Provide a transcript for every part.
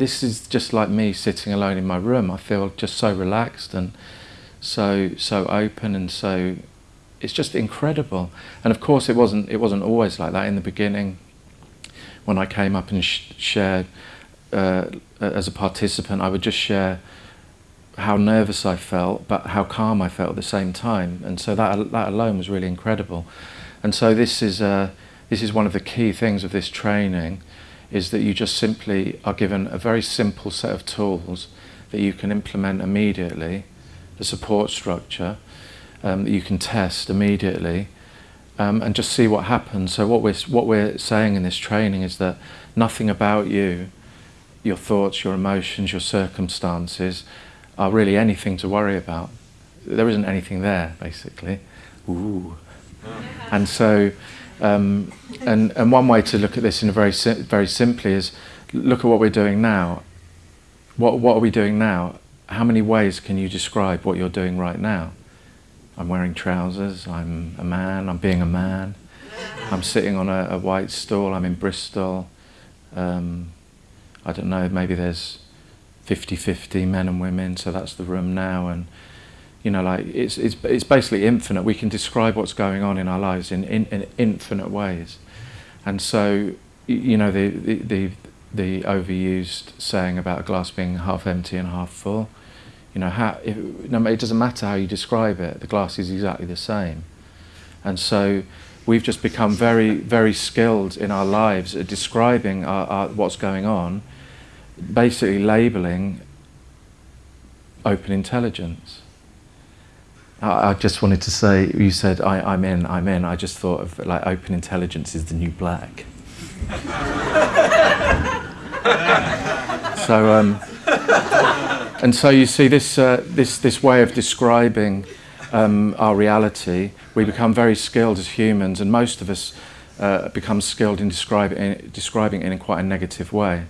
this is just like me sitting alone in my room. I feel just so relaxed and so so open and so it's just incredible. And of course, it wasn't it wasn't always like that in the beginning. When I came up and sh shared uh, as a participant, I would just share how nervous I felt, but how calm I felt at the same time. And so that that alone was really incredible. And so this is uh, this is one of the key things of this training, is that you just simply are given a very simple set of tools that you can implement immediately, the support structure um, that you can test immediately, um, and just see what happens. So what we're what we're saying in this training is that nothing about you, your thoughts, your emotions, your circumstances are really anything to worry about. There isn't anything there, basically. Ooh. And so, um, and, and one way to look at this in a very, very simply is look at what we're doing now. What, what are we doing now? How many ways can you describe what you're doing right now? I'm wearing trousers, I'm a man, I'm being a man, I'm sitting on a, a white stool, I'm in Bristol. Um, I don't know, maybe there's 50-50 men and women, so that's the room now. And you know, like it's it's it's basically infinite. We can describe what's going on in our lives in in, in infinite ways. And so, you know, the, the the the overused saying about a glass being half empty and half full. You know, how if, no, it doesn't matter how you describe it. The glass is exactly the same. And so, we've just become very very skilled in our lives at describing our, our, what's going on basically labeling open intelligence. I, just wanted to say, you said, I, am in, I'm in. I just thought of like open intelligence is the new black. so, um, and so you see this, uh, this, this way of describing um, our reality, we become very skilled as humans, and most of us uh, become skilled in, describe, in describing it in quite a negative way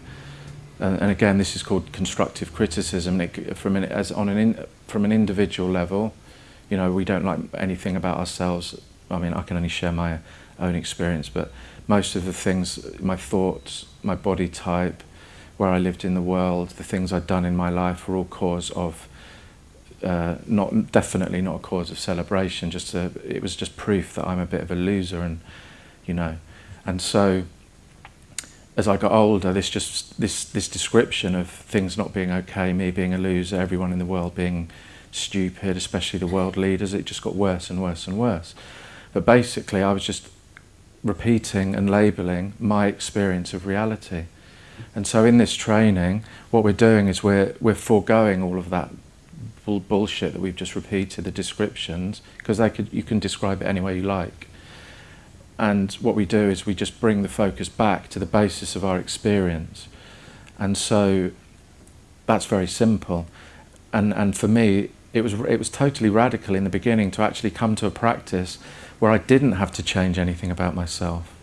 and, and again, this is called constructive criticism. It, from an, as on an in, from an individual level, you know, we don't like anything about ourselves. I mean, I can only share my own experience, but most of the things, my thoughts, my body type, where I lived in the world, the things I'd done in my life were all cause of uh, not definitely not a cause of celebration. Just a, it was just proof that I'm a bit of a loser, and you know, and so as I got older, this just this this description of things not being okay, me being a loser, everyone in the world being stupid, especially the world leaders, it just got worse and worse and worse. But basically, I was just repeating and labeling my experience of reality. And so in this training, what we're doing is we're we're foregoing all of that bull bullshit that we've just repeated, the descriptions, because they could you can describe it any way you like. And what we do is we just bring the focus back to the basis of our experience. And so that's very simple. And, and for me, it was, it was totally radical in the beginning to actually come to a practice where I didn't have to change anything about myself.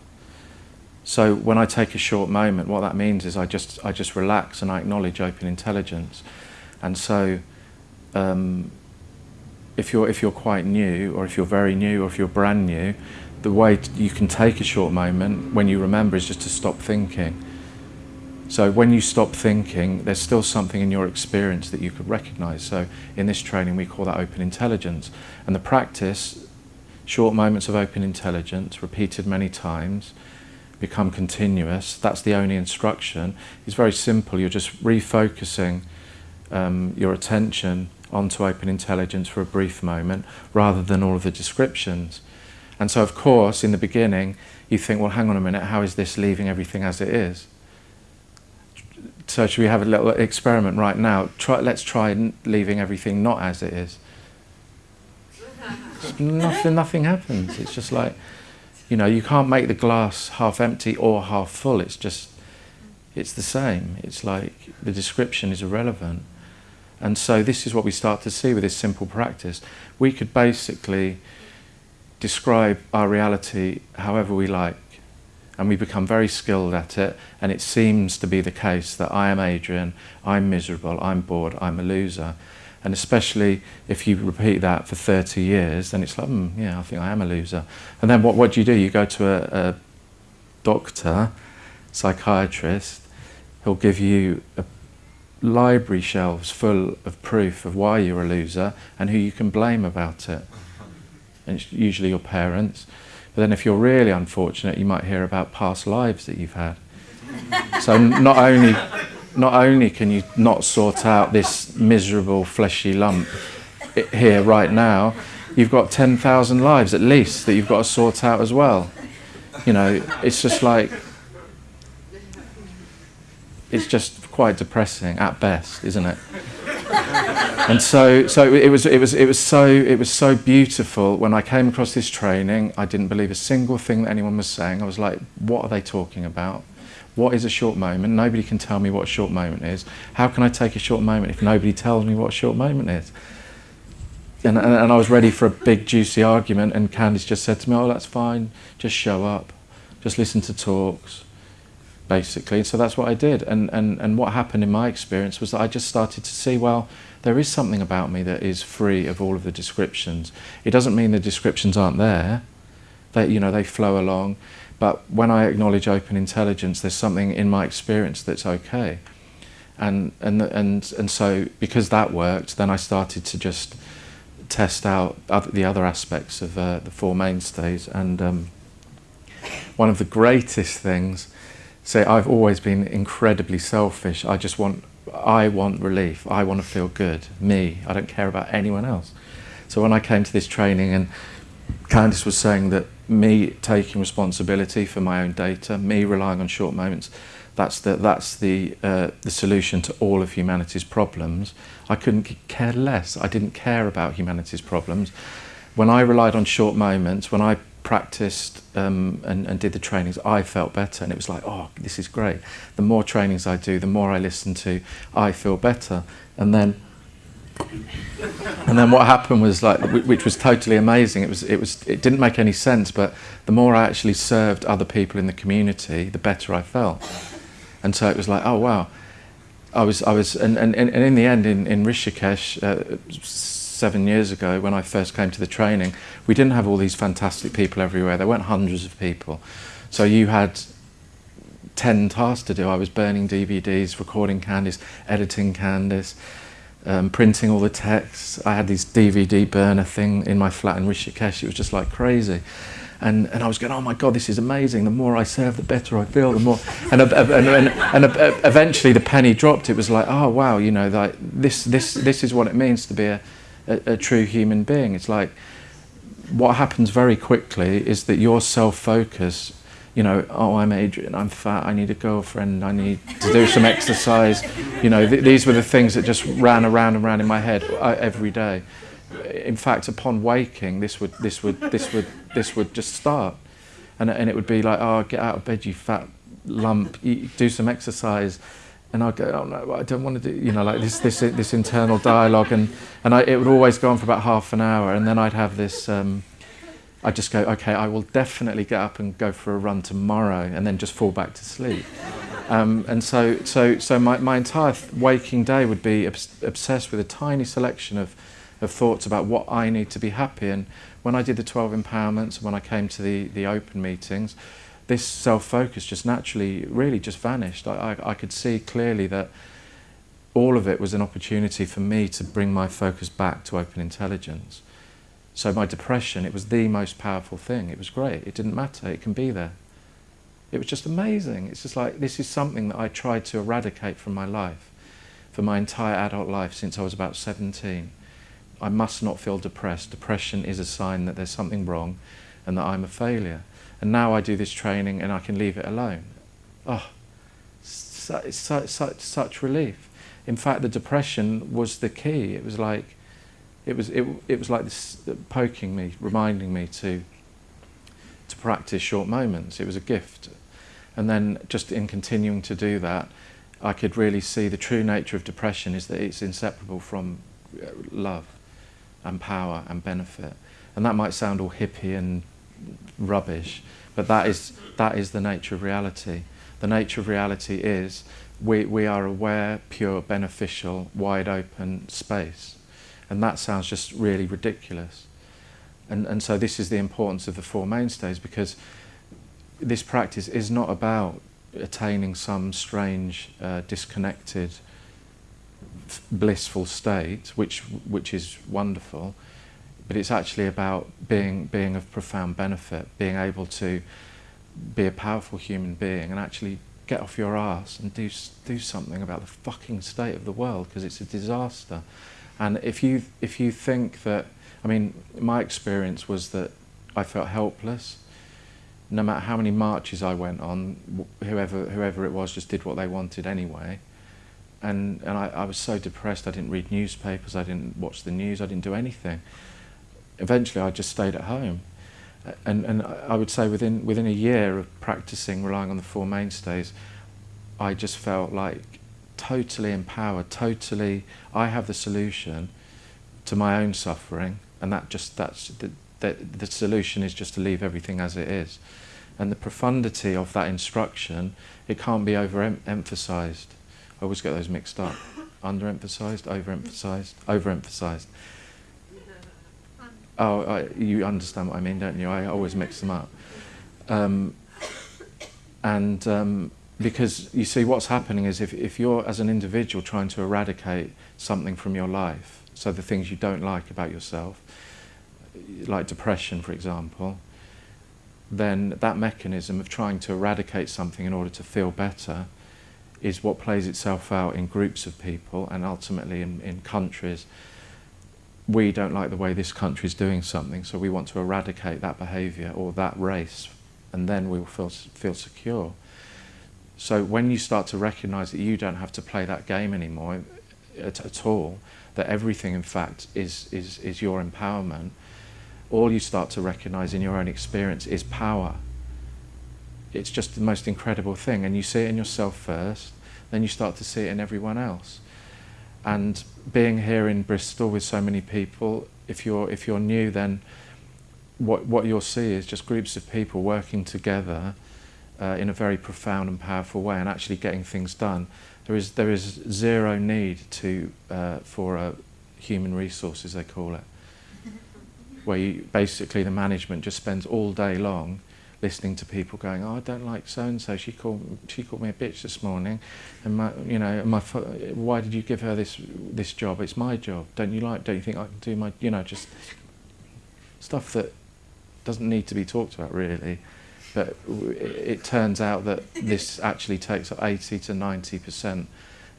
So when I take a short moment, what that means is I just, I just relax and I acknowledge open intelligence. And so um, if, you're, if you're quite new, or if you're very new, or if you're brand new, the way you can take a short moment when you remember is just to stop thinking. So when you stop thinking, there's still something in your experience that you could recognize. So in this training, we call that open intelligence. And the practice, short moments of open intelligence, repeated many times, become continuous. That's the only instruction. It's very simple. You're just refocusing um, your attention onto open intelligence for a brief moment rather than all of the descriptions. And so, of course, in the beginning, you think, well, hang on a minute, how is this leaving everything as it is? So should we have a little experiment right now? Try, let's try leaving everything not as it is. nothing, nothing happens. It's just like, you know, you can't make the glass half empty or half full. It's just, it's the same. It's like the description is irrelevant. And so this is what we start to see with this simple practice. We could basically describe our reality however we like and we become very skilled at it and it seems to be the case that I am Adrian, I'm miserable, I'm bored, I'm a loser and especially if you repeat that for 30 years then it's like, mm, yeah, I think I am a loser and then what, what do you do? You go to a, a doctor, psychiatrist, he'll give you a library shelves full of proof of why you're a loser and who you can blame about it. And it's usually your parents. But then if you're really unfortunate, you might hear about past lives that you've had. So not only, not only can you not sort out this miserable fleshy lump here right now, you've got 10,000 lives at least that you've got to sort out as well. You know, it's just like, it's just quite depressing at best, isn't it? and so so it was it was it was so it was so beautiful. When I came across this training I didn't believe a single thing that anyone was saying. I was like what are they talking about? What is a short moment? Nobody can tell me what a short moment is. How can I take a short moment if nobody tells me what a short moment is? And, and, and I was ready for a big juicy argument and Candice just said to me oh that's fine. Just show up. Just listen to talks. Basically. And So that's what I did. And, and, and what happened in my experience was that I just started to see, well, there is something about me that is free of all of the descriptions. It doesn't mean the descriptions aren't there. They, you know, they flow along. But when I acknowledge open intelligence, there's something in my experience that's okay. And, and, and, and so because that worked, then I started to just test out other, the other aspects of uh, the Four Mainstays. And um, one of the greatest things, say I've always been incredibly selfish. I just want, I want relief. I want to feel good. Me. I don't care about anyone else. So when I came to this training and Candice was saying that me taking responsibility for my own data, me relying on short moments, that's the, that's the, uh, the solution to all of humanity's problems. I couldn't care less. I didn't care about humanity's problems. When I relied on short moments, when I practiced um, and, and did the trainings, I felt better. And it was like, oh, this is great. The more trainings I do, the more I listen to, I feel better. And then and then what happened was like, which was totally amazing. It was, it was, it didn't make any sense, but the more I actually served other people in the community, the better I felt. And so it was like, oh wow, I was, I was, and, and, and in the end, in, in Rishikesh, uh, seven years ago, when I first came to the training, we didn't have all these fantastic people everywhere. There weren't hundreds of people. So you had 10 tasks to do. I was burning DVDs, recording Candice, editing Candice, um, printing all the texts. I had this DVD burner thing in my flat in Rishikesh. It was just like crazy. And, and I was going, oh my God, this is amazing. The more I serve, the better I feel, the more. And, and, and, and, eventually the penny dropped. It was like, oh wow, you know, like this, this, this is what it means to be a, a, a true human being. It's like, what happens very quickly is that your self-focus you know, oh, I'm Adrian, I'm fat, I need a girlfriend, I need to do some exercise. You know, th these were the things that just ran around and around in my head uh, every day. In fact, upon waking, this would, this would, this would, this would just start. And, and it would be like, oh, get out of bed, you fat lump, eat, do some exercise. And I'd go, oh no, I don't want to do, you know, like this, this, this internal dialogue. And, and I, it would always go on for about half an hour. And then I'd have this, um, I just go, okay, I will definitely get up and go for a run tomorrow and then just fall back to sleep. Um, and so, so, so my, my entire waking day would be obs obsessed with a tiny selection of, of thoughts about what I need to be happy. And when I did the 12 empowerments, when I came to the, the open meetings, this self-focus just naturally really just vanished. I, I, I could see clearly that all of it was an opportunity for me to bring my focus back to open intelligence. So my depression, it was the most powerful thing. It was great. It didn't matter. It can be there. It was just amazing. It's just like, this is something that I tried to eradicate from my life, for my entire adult life since I was about 17. I must not feel depressed. Depression is a sign that there's something wrong and that I'm a failure. And now I do this training and I can leave it alone. Oh, it's such, such, such relief. In fact, the depression was the key. It was like, it was it, it was like this poking me, reminding me to to practice short moments. It was a gift, and then just in continuing to do that, I could really see the true nature of depression is that it's inseparable from uh, love, and power and benefit, and that might sound all hippie and rubbish, but that is that is the nature of reality. The nature of reality is we, we are aware, pure, beneficial, wide open space. And that sounds just really ridiculous. And, and so this is the importance of the Four Mainstays because this practice is not about attaining some strange, uh, disconnected blissful state, which which is wonderful, but it's actually about being being of profound benefit, being able to be a powerful human being and actually get off your ass and do do something about the fucking state of the world because it's a disaster. And if you if you think that, I mean, my experience was that I felt helpless. No matter how many marches I went on, whoever whoever it was just did what they wanted anyway. And and I, I was so depressed. I didn't read newspapers. I didn't watch the news. I didn't do anything. Eventually, I just stayed at home and, and I would say within, within a year of practicing, relying on the four mainstays, I just felt like totally empowered, totally, I have the solution to my own suffering, and that just, that's, the, the, the solution is just to leave everything as it is. And the profundity of that instruction, it can't be overemphasized. I always get those mixed up. Underemphasized, overemphasized, overemphasized. Oh, I, you understand what I mean, don't you? I always mix them up. Um, and um, because you see, what's happening is if, if you're, as an individual, trying to eradicate something from your life, so the things you don't like about yourself, like depression, for example, then that mechanism of trying to eradicate something in order to feel better is what plays itself out in groups of people and ultimately in, in countries we don't like the way this country is doing something, so we want to eradicate that behaviour or that race, and then we will feel, feel secure. So when you start to recognise that you don't have to play that game anymore at, at all, that everything in fact is, is, is your empowerment, all you start to recognise in your own experience is power. It's just the most incredible thing, and you see it in yourself first, then you start to see it in everyone else. And being here in Bristol with so many people, if you're if you're new, then what what you'll see is just groups of people working together uh, in a very profound and powerful way, and actually getting things done. There is there is zero need to uh, for a human resources they call it, where you, basically the management just spends all day long listening to people going, oh, I don't like so and so. She called she called me a bitch this morning, and my you know my why did you give her this this job? It's my job. Don't you like? Don't you think I can do my you know just stuff that doesn't need to be talked about really. But it, turns out that this actually takes up 80 to 90 percent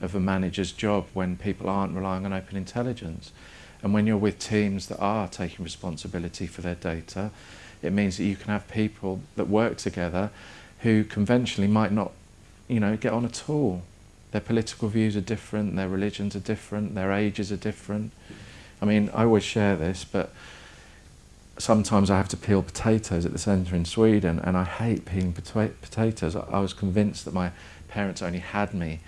of a manager's job when people aren't relying on open intelligence. And when you're with teams that are taking responsibility for their data, it means that you can have people that work together who conventionally might not, you know, get on at all. Their political views are different, their religions are different, their ages are different. I mean, I always share this, but sometimes I have to peel potatoes at the centre in Sweden, and I hate peeling potatoes. I, was convinced that my parents only had me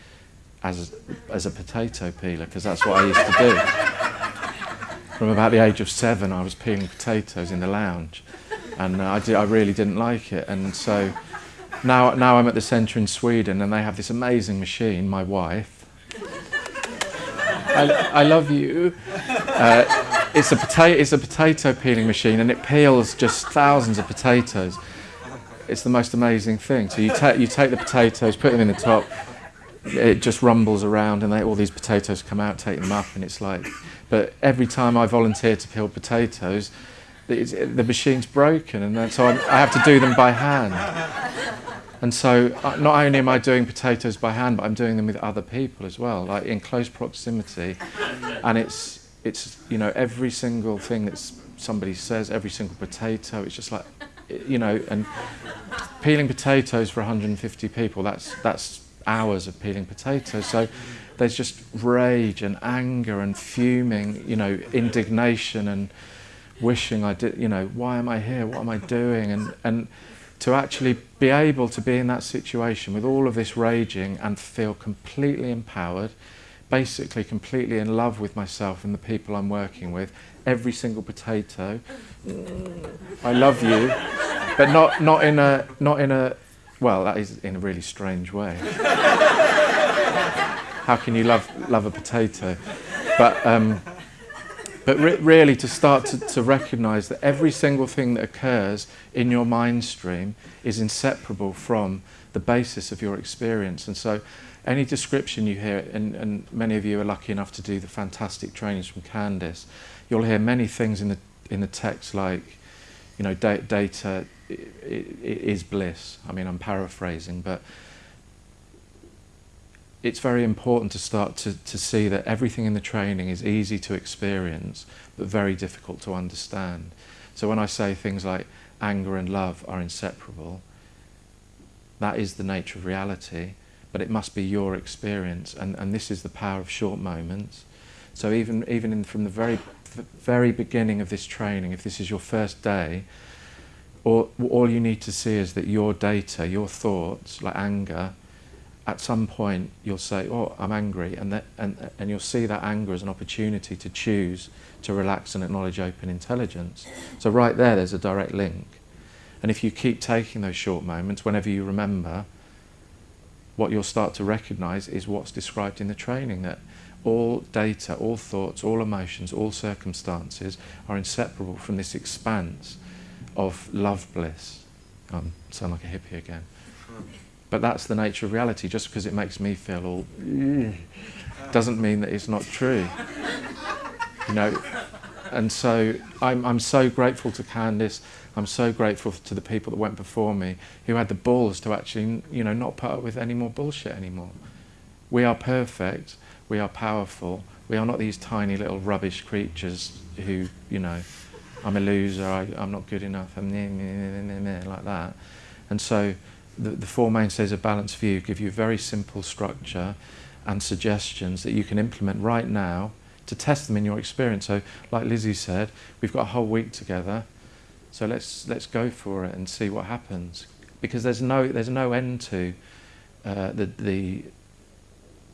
as a, as a potato peeler because that's what I used to do. From about the age of seven, I was peeling potatoes in the lounge and uh, I, did, I really didn't like it. And so now, now I'm at the centre in Sweden, and they have this amazing machine. My wife, I, I love you. Uh, it's a potato. It's a potato peeling machine, and it peels just thousands of potatoes. It's the most amazing thing. So you take you take the potatoes, put them in the top. It just rumbles around, and they, all these potatoes come out. Take them up, and it's like. But every time I volunteer to peel potatoes, the machine's broken, and so I'm, i have to do them by hand. And so uh, not only am I doing potatoes by hand, but I'm doing them with other people as well, like in close proximity. And it's, it's you know, every single thing that somebody says, every single potato, it's just like, you know, and peeling potatoes for 150 people, that's, that's hours of peeling potatoes. So there's just rage and anger and fuming, you know, indignation and wishing I did, you know, why am I here? What am I doing? And, and to actually be able to be in that situation with all of this raging and feel completely empowered, basically completely in love with myself and the people I'm working with, every single potato, I love you, but not, not in a, not in a, well, that is in a really strange way. How can you love, love a potato? But, um, but re really to start to, to recognize that every single thing that occurs in your mind stream is inseparable from the basis of your experience. And so any description you hear, and, and many of you are lucky enough to do the fantastic trainings from Candice, you'll hear many things in the, in the text like, you know, da data is bliss. I mean, I'm paraphrasing, but it's very important to start to, to see that everything in the training is easy to experience, but very difficult to understand. So when I say things like anger and love are inseparable, that is the nature of reality, but it must be your experience, and, and this is the power of short moments. So even, even in, from the very, very beginning of this training, if this is your first day, all, all you need to see is that your data, your thoughts, like anger, at some point you'll say, oh, I'm angry, and, that, and, and you'll see that anger as an opportunity to choose to relax and acknowledge open intelligence. So right there, there's a direct link. And if you keep taking those short moments, whenever you remember, what you'll start to recognize is what's described in the training, that all data, all thoughts, all emotions, all circumstances are inseparable from this expanse of love bliss. I um, sound like a hippie again. But that's the nature of reality. Just because it makes me feel all mm. doesn't mean that it's not true. You know, and so I'm, I'm so grateful to Candice. I'm so grateful to the people that went before me who had the balls to actually, you know, not put up with any more bullshit anymore. We are perfect. We are powerful. We are not these tiny little rubbish creatures who, you know, I'm a loser. I, I'm not good enough. I'm like that. And so the, the four mainstays of balanced view give you a very simple structure and suggestions that you can implement right now to test them in your experience. So like Lizzie said, we've got a whole week together. So let's, let's go for it and see what happens. Because there's no, there's no end to uh, the, the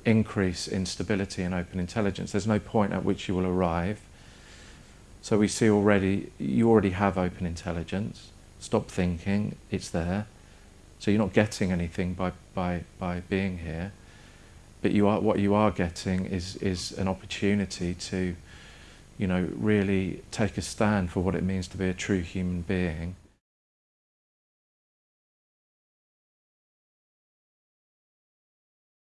increase in stability and open intelligence. There's no point at which you will arrive. So we see already, you already have open intelligence. Stop thinking, it's there. So you're not getting anything by, by, by being here, but you are, what you are getting is, is an opportunity to you know, really take a stand for what it means to be a true human being.